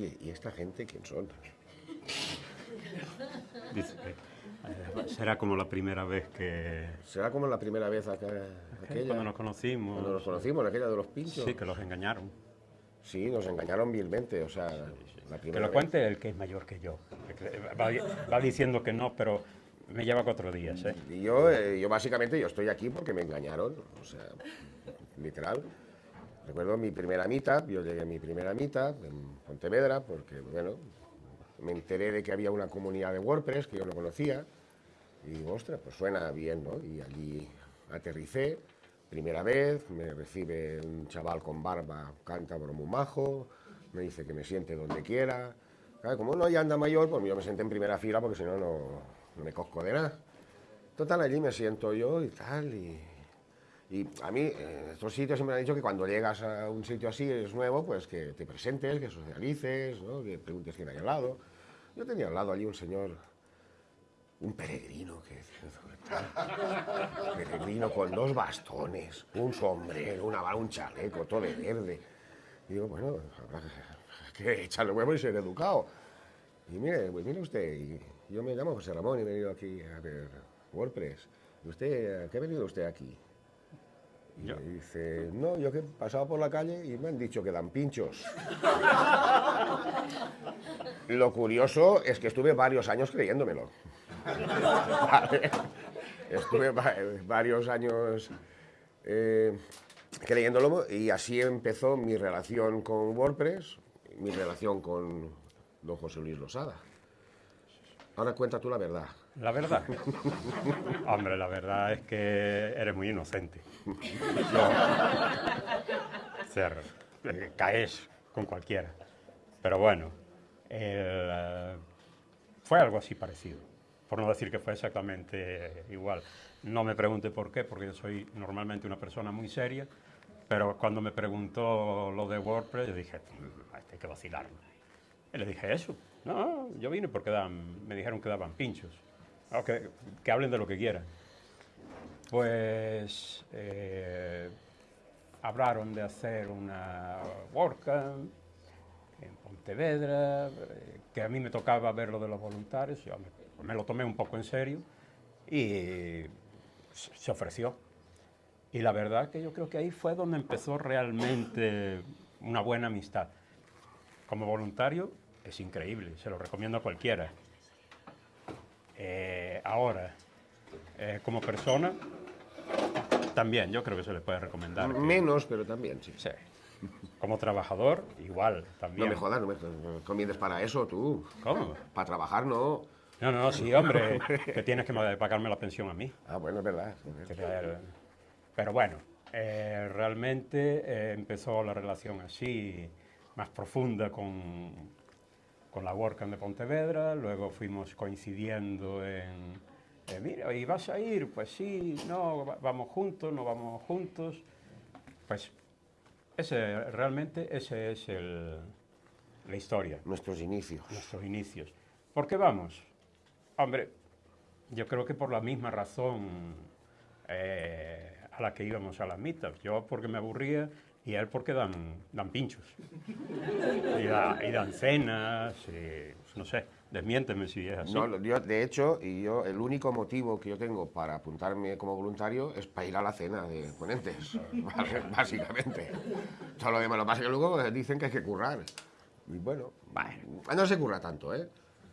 oye, ¿y esta gente quién son? Dice eh, será como la primera vez que... ¿Será como la primera vez acá, aquella? Cuando nos conocimos. Cuando nos conocimos, aquella de los pinchos. Sí, que los engañaron. Sí, nos engañaron vilmente, o sea, la primera Que lo vez. cuente el que es mayor que yo. Va, va diciendo que no, pero me lleva cuatro días, ¿eh? Y yo, eh, yo básicamente, yo estoy aquí porque me engañaron, o sea, literal. Recuerdo mi primera mitad, yo llegué a mi primera mitad en Pontevedra, porque, bueno, me enteré de que había una comunidad de WordPress que yo no conocía, y ostras, pues suena bien, ¿no? Y allí aterricé, primera vez, me recibe un chaval con barba, cántabro muy majo, me dice que me siente donde quiera. Como uno ya anda mayor, pues yo me senté en primera fila porque si no, no no me cosco de nada. Total, allí me siento yo y tal, y, y a mí, en estos sitios siempre han dicho que cuando llegas a un sitio así, es nuevo, pues que te presentes, que socialices, ¿no? que preguntes quién hay al lado. Yo tenía al lado allí un señor, un peregrino, que peregrino con dos bastones, un sombrero, una un chaleco, todo de verde. Y digo, bueno, habrá que echarle huevo y ser educado. Y mire, pues mire usted, yo me llamo José Ramón y he venido aquí a ver WordPress. ¿Y usted, a qué ha venido usted aquí? Y Yo. me dice, no, yo que he pasado por la calle y me han dicho que dan pinchos. Lo curioso es que estuve varios años creyéndomelo. Vale. Estuve va- varios años eh, creyéndolo y así empezó mi relación con WordPress, mi relación con don José Luis Losada. Ahora cuenta tú la verdad. La verdad. Hombre, la verdad es que eres muy inocente. Sea, eh, caes con cualquiera. Pero bueno, eh, fue algo así parecido. Por no decir que fue exactamente igual. No me pregunte por qué, porque yo soy normalmente una persona muy seria. Pero cuando me preguntó lo de WordPress, yo dije, "Mm, hay que vacilarlo. Y le dije eso. No, yo vine porque dan, me dijeron que daban pinchos. Que hablen de lo que quieran. Pues eh, hablaron de hacer una WordCamp en Pontevedra, eh, que a mí me tocaba ver lo de los voluntarios, yo me, lo tomé un poco en serio y se se ofreció. Y la verdad que yo creo que ahí fue donde empezó realmente una buena amistad. Como voluntario es increíble, se lo recomiendo a cualquiera. Eh, ahora, eh, como persona, también yo creo que se le puede recomendar. que- Menos, pero también, sí. Sí. Como trabajador, igual, No también. me jodas, no me no comiendes para eso, tú. ¿Cómo? Para trabajar, no. No, no, sí, hombre, que tienes que pagarme la pensión a mí. Ah, bueno, es verdad. Pero bueno, eh, realmente eh, empezó la relación así, más profunda con, con la WordCamp de Pontevedra, luego fuimos coincidiendo en, eh, mira, ¿y vas a ir? Pues sí, no, va- vamos juntos, no vamos juntos. Pues ese, realmente ese es el, la historia Nuestros inicios. nuestros inicios. ¿Por qué vamos? Hombre, yo creo que por la misma razón eh, a la que íbamos a las meetups. Yo porque me aburría y él porque dan, dan pinchos. Y, da- y dan cenas, y, no sé, desmiénteme si es así. No, yo, de hecho, y yo el único motivo que yo tengo para apuntarme como voluntario es para ir a la cena de ponentes, básicamente. Todo lo demás, lo que pasa que luego dicen que hay que currar. Y bueno, no se curra tanto, ¿eh?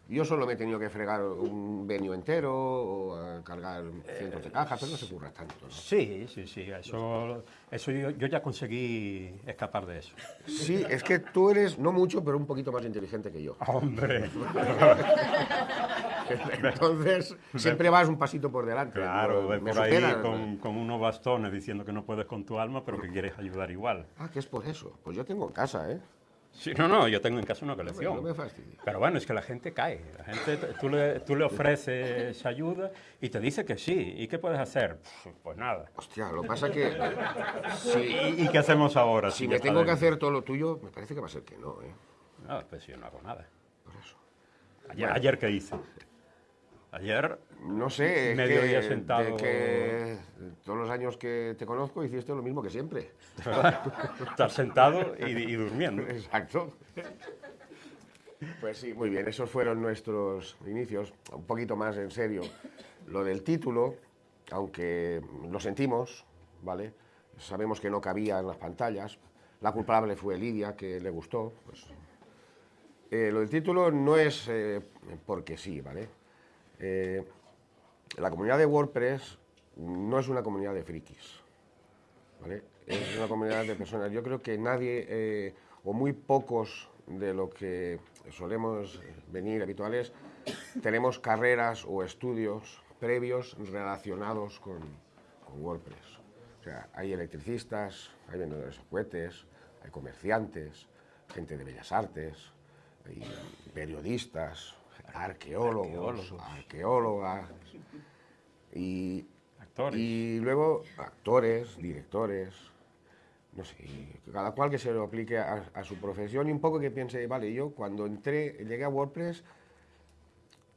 Yo solo me he tenido que fregar un venio entero o eh, cargar cientos de cajas, pero no se curra tanto, ¿no? Sí, sí, sí, eso, eso yo, yo ya conseguí escapar de eso. Sí, es que tú eres, no mucho, pero un poquito más inteligente que yo. Hombre, Entonces, siempre vas un pasito por delante. claro, me por ahí con unos bastones diciendo que no puedes con tu alma, pero que quieres ayudar igual. Ah, que es por eso. Pues yo tengo en casa, ¿eh? Sí, no, no, yo tengo en casa una No colección. me. Pero bueno, es que la gente cae. La gente, tú le, tú le ofreces ayuda y te dice que sí. ¿Y qué puedes hacer? Pues nada. Hostia, lo que pasa que ¿Y, y qué hacemos ahora? si me tengo que hacer todo lo tuyo, me parece que va a ser que no, ¿eh? No, pues yo no hago nada. Por eso. Ayer, ayer ¿qué hice? Ayer, No sé, es Medio que, día sentado. de que todos los años que te conozco hiciste lo mismo que siempre. estar sentado y, y durmiendo. Exacto. Pues sí, muy bien, esos fueron nuestros inicios. Un poquito más en serio. Lo del título, aunque lo sentimos, ¿vale? Sabemos que no cabía en las pantallas. La culpable fue Lidia, que le gustó. Pues. Eh, lo del título no es eh, porque sí, ¿vale? Eh, la comunidad de WordPress no es una comunidad de frikis, ¿vale? Es una comunidad de personas. Yo creo que nadie, o muy pocos de lo que solemos venir habituales, tenemos carreras o estudios previos relacionados con, WordPress. O sea, hay electricistas, hay vendedores de cohetes, hay comerciantes, gente de bellas artes, hay periodistas, arqueólogos, arqueólogas, y, y luego actores, directores, no sé, cada cual que se lo aplique a, su profesión y un poco que piense, vale, yo cuando entré, llegué a WordPress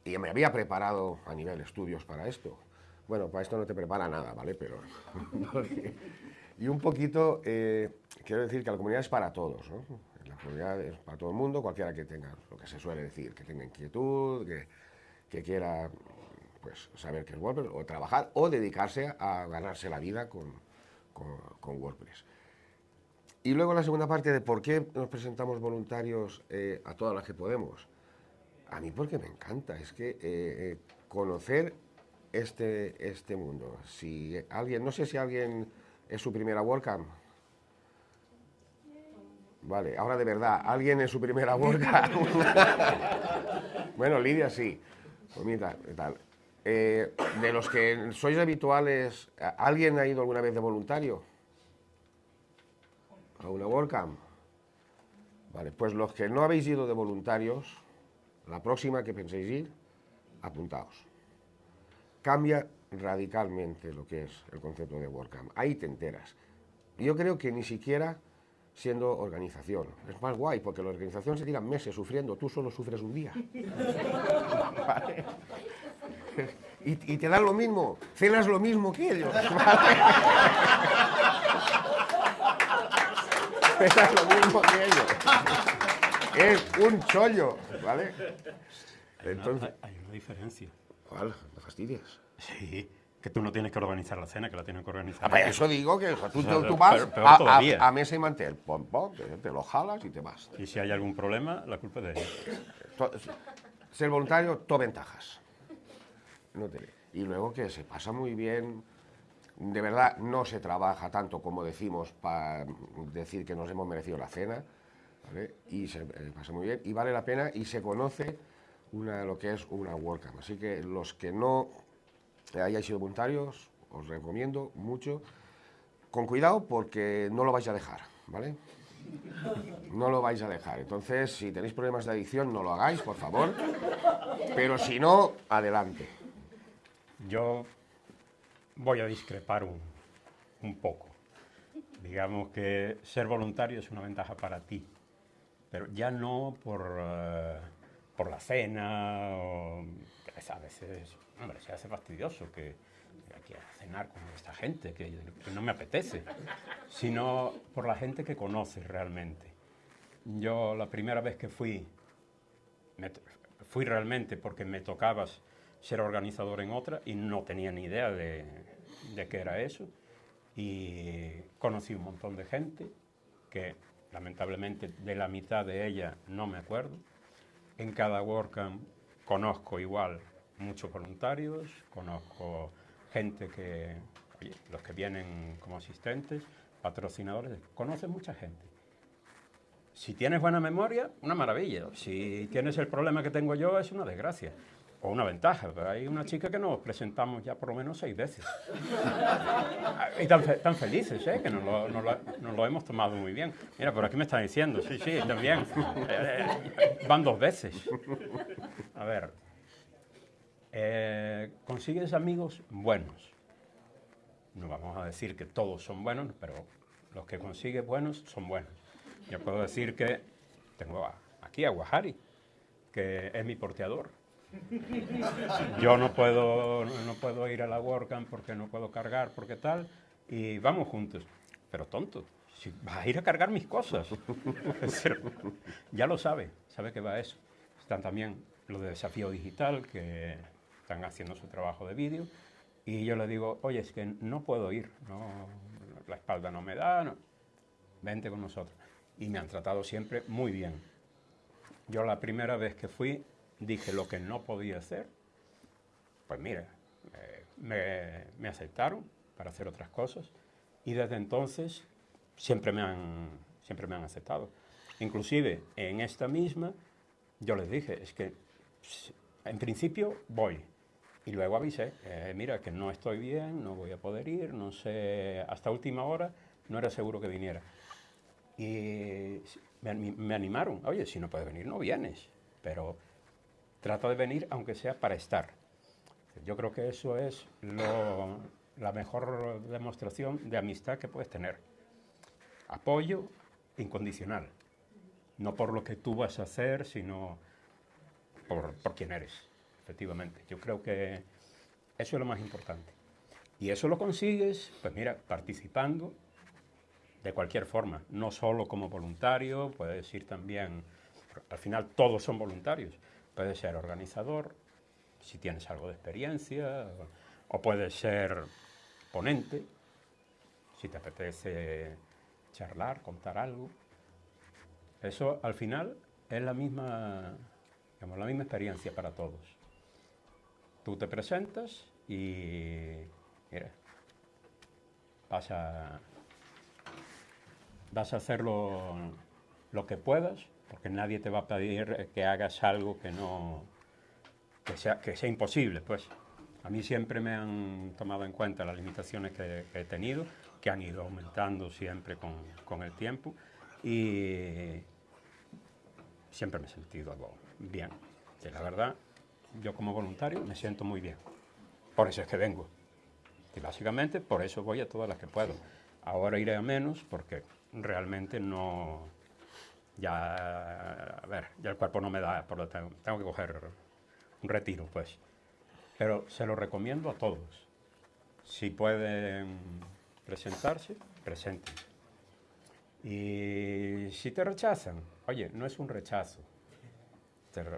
y me había preparado a nivel estudios para esto. Bueno, para esto no te prepara nada, ¿vale? Pero... y un poquito, eh, quiero decir que la comunidad es para todos, ¿no? Es para todo el mundo, cualquiera que tenga, lo que se suele decir, que tenga inquietud, que, que quiera pues, saber qué es WordPress, o trabajar, o dedicarse a ganarse la vida con, con WordPress. Y luego la segunda parte de por qué nos presentamos voluntarios eh, a todas las que podemos. A mí porque me encanta, es que eh, eh, conocer este, este mundo. Si alguien, no sé si alguien es su primera WordCamp. Vale, ahora de verdad, ¿alguien es su primera WordCamp? bueno, Lidia sí. Pues tal. de los que sois habituales, ¿alguien ha ido alguna vez de voluntario? a una WordCamp. Vale, pues los que no habéis ido de voluntarios, la próxima que penséis ir, apuntaos. Cambia radicalmente lo que es el concepto de WordCamp. Ahí te enteras. Yo creo que ni siquiera siendo organización. Es más guay, porque la organización se tira meses sufriendo, tú solo sufres un día. Y, te dan lo mismo, cenas lo mismo que ellos. es lo mismo que ellos. Es un chollo, ¿vale? Entonces, hay una diferencia. ¿Cuál? ¿Me fastidias? Sí, que tú no tienes que organizar la cena, que la tienes que organizar. Ah, pues eso digo, que tú, tú, vas a, a, mesa y mantel, pom, pom, te, lo jalas y te vas. Y si hay algún problema, la culpa es de ellos. Ser voluntario, todo ventajas. No te... Y luego que se pasa muy bien, de verdad no se trabaja tanto como decimos para decir que nos hemos merecido la cena, y se eh, pasa muy bien, y vale la pena, y se conoce una, lo que es una WordCamp. Así que los que no hayáis sido voluntarios, os recomiendo mucho, con cuidado porque no lo vais a dejar, ¿vale? No lo vais a dejar. Entonces, si tenéis problemas de adicción, no lo hagáis, por favor. Pero si no, adelante. Yo voy a discrepar un, poco. Digamos que ser voluntario es una ventaja para ti, pero ya no por, eh, por la cena, o, a veces, hombre, se hace fastidioso que, que cenar con esta gente, que, no me apetece, sino por la gente que conoces realmente. Yo la primera vez que fui, fui realmente porque me tocabas ser organizador en otra y no tenía ni idea de, de qué era eso. Y conocí un montón de gente que lamentablemente de la mitad de ella no me acuerdo. En cada WordCamp conozco igual muchos voluntarios, conozco gente que, los que vienen como asistentes, patrocinadores, conoces mucha gente. Si tienes buena memoria, una maravilla. Si tienes el problema que tengo yo, es una desgracia o una ventaja. Hay una chica que nos presentamos ya por lo menos seis veces. y tan, felices, ¿eh? que nos lo, hemos tomado muy bien. Mira, por aquí me están diciendo, sí, sí, también. van dos veces. A ver, eh, consigues amigos buenos. No vamos a decir que todos son buenos, pero los que consigues buenos son buenos. Yo puedo decir que tengo aquí a Guajari, que es mi porteador yo no puedo, no puedo ir a la WordCamp porque no puedo cargar, porque tal, y vamos juntos. Pero tonto, si vas a ir a cargar mis cosas. ya lo sabe, sabe que va a eso. están también los de Desafío Digital, que están haciendo su trabajo de vídeo, y yo le digo, oye, es que no puedo ir, no, la espalda no me da, vente con nosotros. Y me han tratado siempre muy bien. Yo la primera vez que fui dije lo que no podía hacer, pues mira, eh, me, me aceptaron para hacer otras cosas y desde entonces siempre me han, siempre me han aceptado. Inclusive en esta misma yo les dije, es que en principio voy, y luego avisé, eh, mira, que no estoy bien, no voy a poder ir, no sé, hasta última hora no era seguro que viniera. Y me, animaron, oye, si no puedes venir, no vienes, pero trata de venir aunque sea para estar. Yo creo que eso es la mejor demostración de amistad que puedes tener. Apoyo incondicional, no por lo que tú vas a hacer, sino por, por quién eres efectivamente. Yo creo que eso es lo más importante. Y eso lo consigues, pues mira, participando de cualquier forma, no solo como voluntario, puedes ir también, al final todos son voluntarios, puedes ser organizador, si tienes algo de experiencia, o puedes ser ponente, si te apetece charlar, contar algo. Eso al final es la misma, digamos, la misma experiencia para todos. Tú te presentas y mira, vas a, vas a hacer lo, que puedas, porque nadie te va a pedir que hagas algo que no que sea, que sea imposible, pues. A mí siempre me han tomado en cuenta las limitaciones que, he tenido, que han ido aumentando siempre con, con, el tiempo, y siempre me he sentido algo bien. Que la verdad, yo como voluntario me siento muy bien. Por eso es que vengo. Y básicamente por eso voy a todas las que puedo. Ahora iré a menos porque realmente no... Ya, a ver, ya el cuerpo no me da, por lo tanto tengo que coger un retiro, pues. Pero se lo recomiendo a todos. Si pueden presentarse, presenten. Y si te rechazan, oye, no es un rechazo,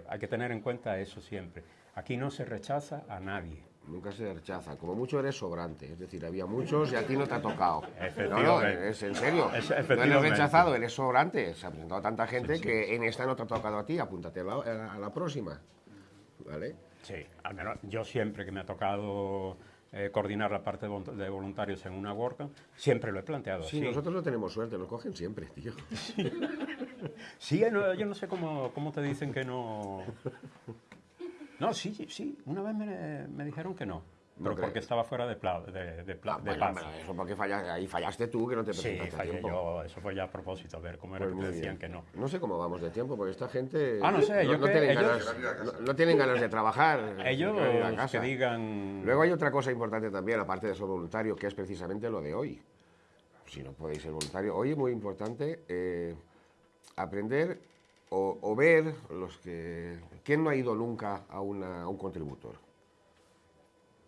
hay que tener en cuenta eso siempre. Aquí no se rechaza a nadie. Nunca se rechaza. Como mucho eres sobrante. Es decir, había muchos y a ti no te ha tocado. No, no, es en serio. no eres rechazado, eres sobrante. Se ha presentado tanta gente que en esta no te ha tocado a ti. Apúntate a la, a la próxima. ¿Vale? Sí, al menos yo siempre que me ha tocado eh, coordinar la parte de voluntarios en una WordCamp, siempre lo he planteado sí, nosotros no tenemos suerte, nos cogen siempre, tío. Sí, yo no sé cómo, cómo te dicen que no... No, sí, sí, una vez me, me dijeron que no. Pero porque estaba fuera de, pla, de, de, ah, eso porque fallaste, ahí fallaste tú, que no te presentaste sí, fallé Yo, eso fue ya a propósito, a ver cómo era pues que te decían que no. No sé cómo vamos de tiempo, porque esta gente ah, no, sé, yo tienen, ellos, ganas, no, tienen ganas de trabajar. Ellos que digan... Luego hay otra cosa importante también, aparte de ser voluntario, que es precisamente lo de hoy. Si no podéis ser voluntario, hoy es muy importante eh, aprender o, ver los que... ¿Quién no ha ido nunca a, una, a un contributor?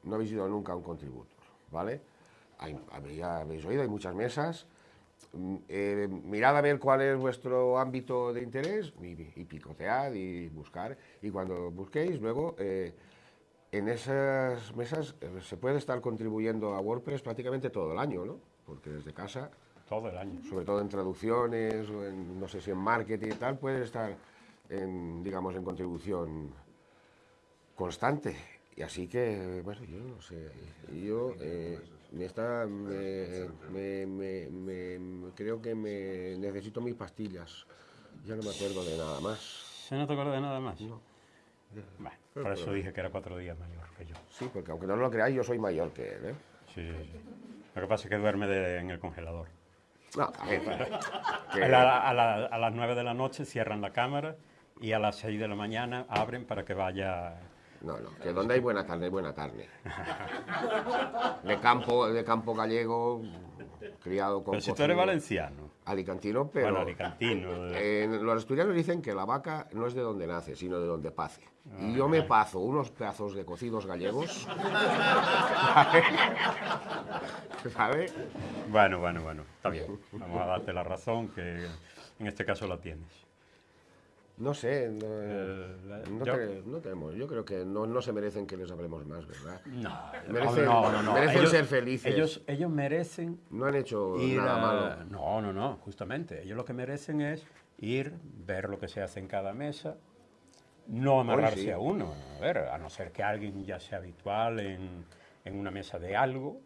no habéis ido nunca a un contributor, ¿vale? Hay, habéis oído, hay muchas mesas. Mm, eh, mirad a ver cuál es vuestro ámbito de interés y, picotead y buscar. Y cuando busquéis, luego eh, en esas mesas eh, se puede estar contribuyendo a WordPress prácticamente todo el año, ¿no? Porque desde casa... Todo el año. Sobre todo en traducciones, o en, no sé si en marketing y tal, puede estar, en, digamos, en contribución constante. Y así que, bueno, yo no sé, yo eh, me está, me, me, creo que me necesito mis pastillas. Ya no me acuerdo de nada más. ¿Se no te acuerdas de nada más? No. Bueno, por eso dije que era cuatro días mayor que yo. Sí, porque aunque no lo creáis, yo soy mayor que él, ¿eh? Sí, sí. Lo que pasa es que duerme en el congelador. No, a, ver, a, a las nueve de la noche cierran la cámara y a las seis de la mañana abren para que vaya no, no, que donde hay buena carne, hay buena carne. De campo, de campo gallego, criado con... Pero si tú eres valenciano. Alicantino, pero... Bueno, alicantino. los asturianos dicen que la vaca no es de donde nace, sino de donde pace. y yo me pazo unos pedazos de cocidos gallegos. ¿Sabes? Bueno, bueno, bueno, está bien. Vamos a darte la razón que en este caso la tienes. No sé, no, Eh, no yo- te- no tenemos. Yo creo que no, no se merecen que les hablemos más, ¿verdad? No, Merecen- no, no, no. merecen Ellos- ser felices. Ellos, ellos merecen No han hecho ir nada a- malo. No, no, no, justamente. Ellos lo que merecen es ir, ver lo que se hace en cada mesa, no amarrarse sí. a uno. A ver, a no ser que alguien ya sea habitual en, en una mesa de algo,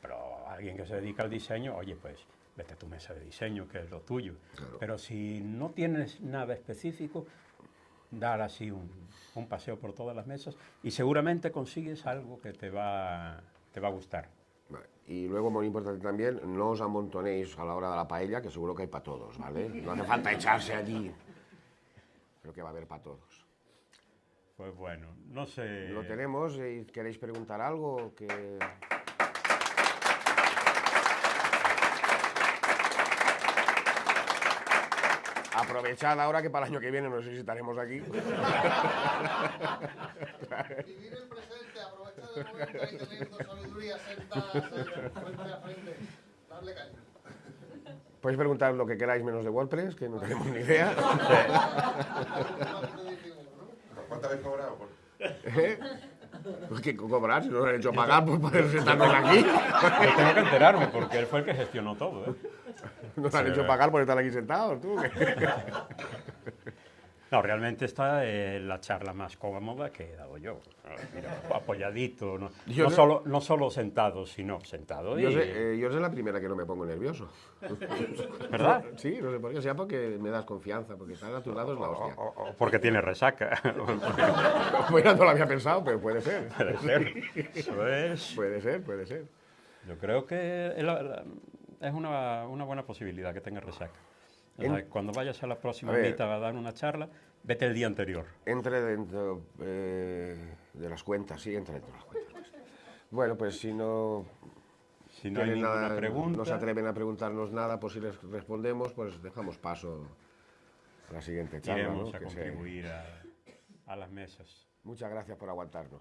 pero alguien que se dedica al diseño, oye, pues vete a tu mesa de diseño, que es lo tuyo. Claro. Pero si no tienes nada específico, dar así un, un paseo por todas las mesas y seguramente consigues algo que te va, te va a gustar. Vale. Y luego, muy importante también, no os amontonéis a la hora de la paella, que seguro que hay para todos, ¿vale? No hace falta echarse allí. Creo que va a haber para todos. Pues bueno, no sé. Lo tenemos queréis preguntar algo que... Aprovechad ahora que para el año que viene no sé si estaremos aquí. Vivir el presente, aprovechar el momento ahí teniendo sabiduría sentada frente a frente. Darle caña. Podéis preguntar lo que queráis menos de WordPress, que no tenemos ni idea. ¿Cuánto habéis cobrado? ¿Eh? Pues que cobrar, si no os han hecho pagar por poder sentarnos aquí. Yo tengo que enterarme porque él fue el que gestionó todo. ¿eh? Nos han hecho pagar por estar aquí sentados, tú. No, realmente esta es la charla más cómoda que he dado yo. Mira, apoyadito, no, Yo no sé- solo, no solo sentado, sino sentado. Yo y- sé, eh, yo sé la primera que no me pongo nervioso. ¿Verdad? Sí, no sé por qué, sea porque me das confianza, porque estar a tu lado es la hostia. O, o porque tiene resaca. Bueno, no lo había pensado, pero puede ser. Puede ser. Eso es. Puede ser, puede ser. Yo creo que es una, una buena posibilidad que tenga resaca. En- cuando vayas a la próxima A ver. mitad a dar una charla, vete el día anterior. Entre dentro eh, de las cuentas, sí, entre dentro de las cuentas. Bueno, pues si no Si no hay ninguna nada, pregunta, no se atreven a preguntarnos nada, pues si les respondemos, pues dejamos paso a la siguiente charla. iremos ¿no? a Que se- contribuir a, a las mesas. Muchas gracias por aguantarnos.